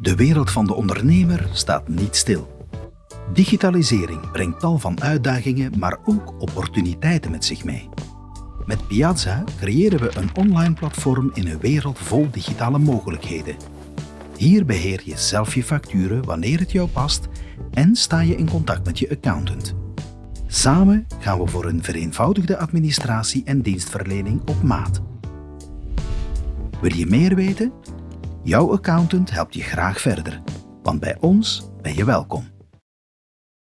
De wereld van de ondernemer staat niet stil. Digitalisering brengt tal van uitdagingen, maar ook opportuniteiten met zich mee. Met Piazza creëren we een online platform in een wereld vol digitale mogelijkheden. Hier beheer je zelf je facturen wanneer het jou past en sta je in contact met je accountant. Samen gaan we voor een vereenvoudigde administratie en dienstverlening op maat. Wil je meer weten? Jouw accountant helpt je graag verder, want bij ons ben je welkom.